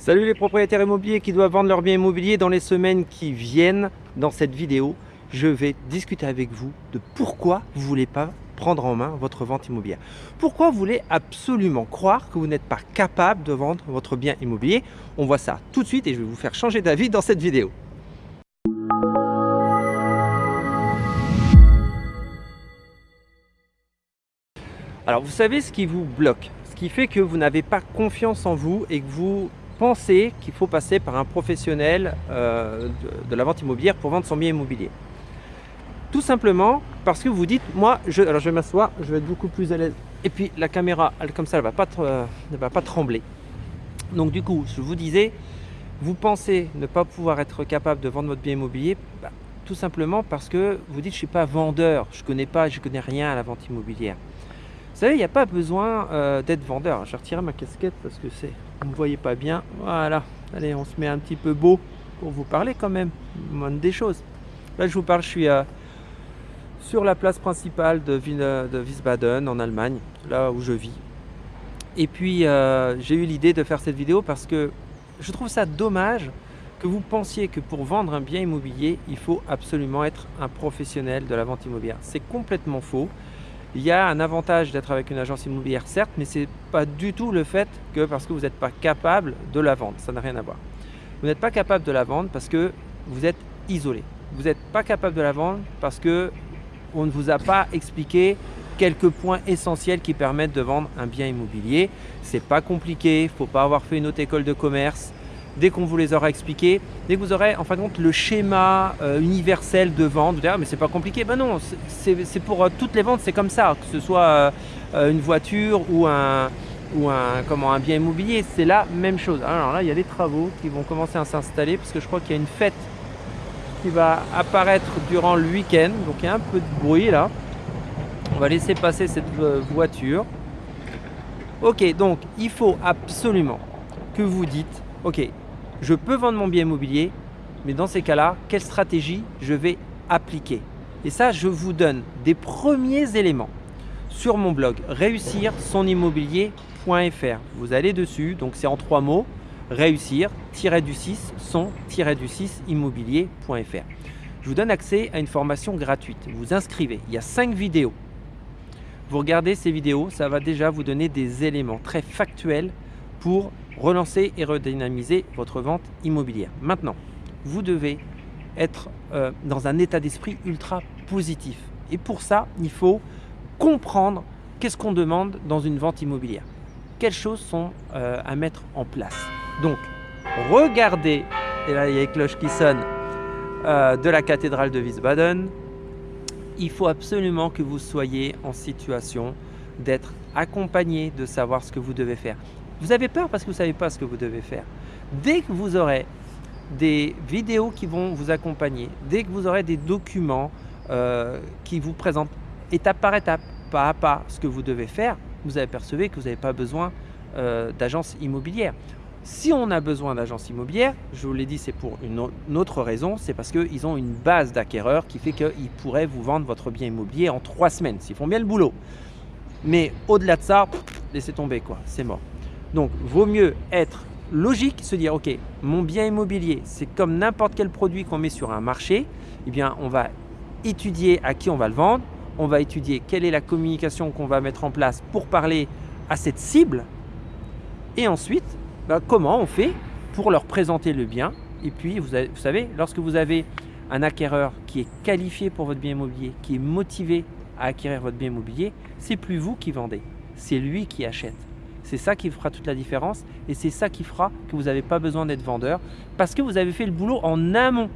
Salut les propriétaires immobiliers qui doivent vendre leurs biens immobiliers dans les semaines qui viennent. Dans cette vidéo, je vais discuter avec vous de pourquoi vous ne voulez pas prendre en main votre vente immobilière. Pourquoi vous voulez absolument croire que vous n'êtes pas capable de vendre votre bien immobilier? On voit ça tout de suite et je vais vous faire changer d'avis dans cette vidéo. Alors vous savez ce qui vous bloque, ce qui fait que vous n'avez pas confiance en vous et que vous pensez qu'il faut passer par un professionnel euh, de, la vente immobilière pour vendre son bien immobilier. Tout simplement parce que vous dites, moi, je, alors je vais m'asseoir, je vais être beaucoup plus à l'aise. Et puis la caméra, elle, comme ça, elle ne va, pas, va pas trembler. Donc du coup, je vous disais, vous pensez ne pas pouvoir être capable de vendre votre bien immobilier, bah, tout simplement parce que vous dites, je ne suis pas vendeur, je ne connais pas, je connais rien à la vente immobilière. Vous savez, il n'y a pas besoin euh, d'être vendeur. Je vais retirer ma casquette parce que c'est, vous ne voyez pas bien. Voilà. Allez, on se met un petit peu beau pour vous parler quand même. Monde des choses. Là, je vous parle, je suis sur la place principale de, de Wiesbaden en Allemagne, là où je vis. Et puis, euh, j'ai eu l'idée de faire cette vidéo parce que je trouve ça dommage que vous pensiez que pour vendre un bien immobilier, il faut absolument être un professionnel de la vente immobilière. C'est complètement faux. Il y a un avantage d'être avec une agence immobilière, certes, mais ce n'est pas du tout le fait que parce que vous n'êtes pas capable de la vendre. Ça n'a rien à voir. Vous n'êtes pas capable de la vendre parce que vous êtes isolé. Vous n'êtes pas capable de la vendre parce que on ne vous a pas expliqué quelques points essentiels qui permettent de vendre un bien immobilier. C'est pas compliqué, il ne faut pas avoir fait une autre école de commerce, dès qu'on vous les aura expliqués, dès que vous aurez en fin de compte le schéma euh, universel de vente, vous direz ah, mais c'est pas compliqué. Ben non, c'est pour euh, toutes les ventes, c'est comme ça, que ce soit euh, une voiture ou un, ou un, comment, un bien immobilier, c'est la même chose. Alors là, il y a des travaux qui vont commencer à s'installer parce que je crois qu'il y a une fête qui va apparaître durant le week-end. Donc il y a un peu de bruit là. On va laisser passer cette voiture. Ok, donc il faut absolument que vous dites, ok, je peux vendre mon bien immobilier, mais dans ces cas-là, quelle stratégie je vais appliquer Et ça, je vous donne des premiers éléments sur mon blog réussir son immobilier.fr. Vous allez dessus, donc c'est en trois mots, réussir-du-6 son-du-6 immobilier.fr. Je vous donne accès à une formation gratuite. Vous vous inscrivez, il y a cinq vidéos. Vous regardez ces vidéos, ça va déjà vous donner des éléments très factuels pour relancer et redynamiser votre vente immobilière. Maintenant, vous devez être euh, dans un état d'esprit ultra positif. Et pour ça, il faut comprendre qu'est-ce qu'on demande dans une vente immobilière. Quelles choses sont euh, à mettre en place. Donc, regardez, et là il y a les cloches qui sonnent, euh, de la cathédrale de Wiesbaden. Il faut absolument que vous soyez en situation d'être accompagné, de savoir ce que vous devez faire. Vous avez peur parce que vous ne savez pas ce que vous devez faire. Dès que vous aurez des vidéos qui vont vous accompagner, dès que vous aurez des documents euh, qui vous présentent étape par étape, pas à pas, ce que vous devez faire, vous apercevez que vous n'avez pas besoin euh, d'agence immobilière. Si on a besoin d'agence immobilière, je vous l'ai dit, c'est pour une autre raison, c'est parce qu'ils ont une base d'acquéreurs qui fait qu'ils pourraient vous vendre votre bien immobilier en trois semaines, s'ils font bien le boulot. Mais au-delà de ça, laissez tomber quoi, c'est mort. Donc, vaut mieux être logique, se dire, ok, mon bien immobilier, c'est comme n'importe quel produit qu'on met sur un marché, eh bien, on va étudier à qui on va le vendre, on va étudier quelle est la communication qu'on va mettre en place pour parler à cette cible, et ensuite, bah, comment on fait pour leur présenter le bien. Et puis, vous, vous savez, lorsque vous avez un acquéreur qui est qualifié pour votre bien immobilier, qui est motivé à acquérir votre bien immobilier, c'est plus vous qui vendez, c'est lui qui achète. C'est ça qui fera toute la différence et c'est ça qui fera que vous n'avez pas besoin d'être vendeur parce que vous avez fait le boulot en amont.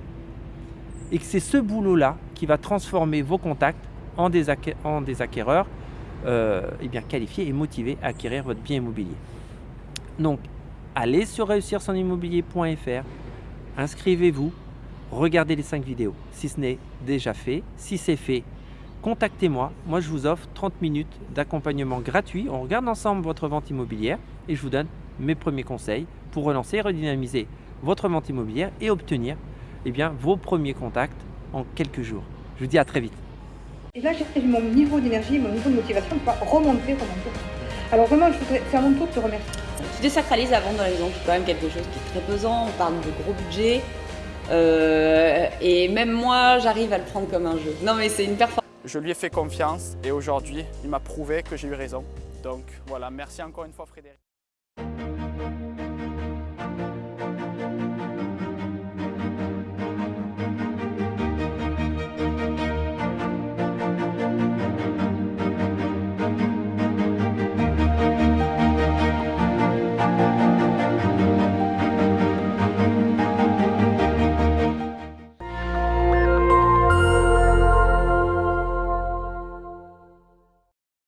Et que c'est ce boulot-là qui va transformer vos contacts en des, acquéreurs euh, eh bien, qualifiés et motivés à acquérir votre bien immobilier. Donc, allez sur réussir son immobilier.fr, inscrivez-vous, regardez les 5 vidéos si ce n'est déjà fait. Si c'est fait, contactez-moi. Moi, je vous offre 30 minutes d'accompagnement gratuit. On regarde ensemble votre vente immobilière et je vous donne mes premiers conseils pour relancer et redynamiser votre vente immobilière et obtenir eh bien, vos premiers contacts en quelques jours. Je vous dis à très vite. Et là, j'ai mon niveau d'énergie, mon niveau de motivation pour remonter, remonter. Alors vraiment, je voudrais faire mon tour de te remercier. désacralises la vente dans les maisons, c'est quand même quelque chose qui est très pesant, on parle de gros budget. Euh, et même moi, j'arrive à le prendre comme un jeu. Non mais c'est une performance. Je lui ai fait confiance et aujourd'hui, il m'a prouvé que j'ai eu raison. Donc voilà, merci encore une fois Frédéric.